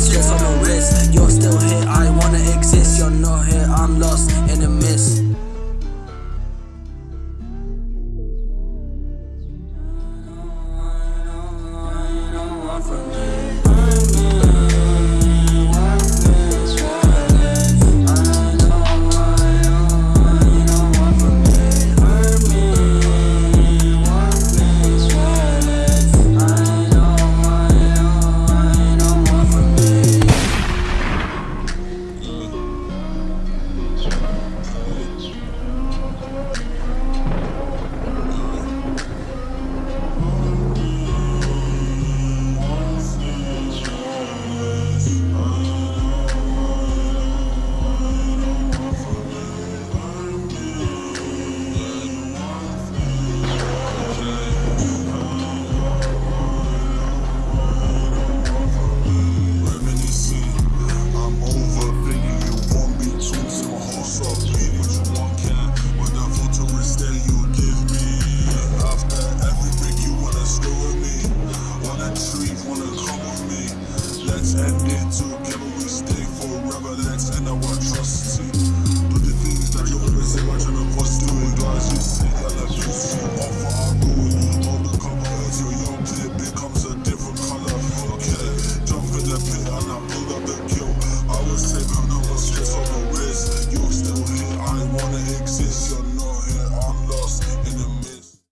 stress on the wrist. You're still here, I wanna exist. You're not here, I'm lost in the mist. Let's end it together. We stay forever. Let's end our trust. Do the things that you always say. Why trying to force do? Do as you say. I love you. Offer, I go. Hold the cover until your play becomes a different color. Okay, jump in the pit and I'm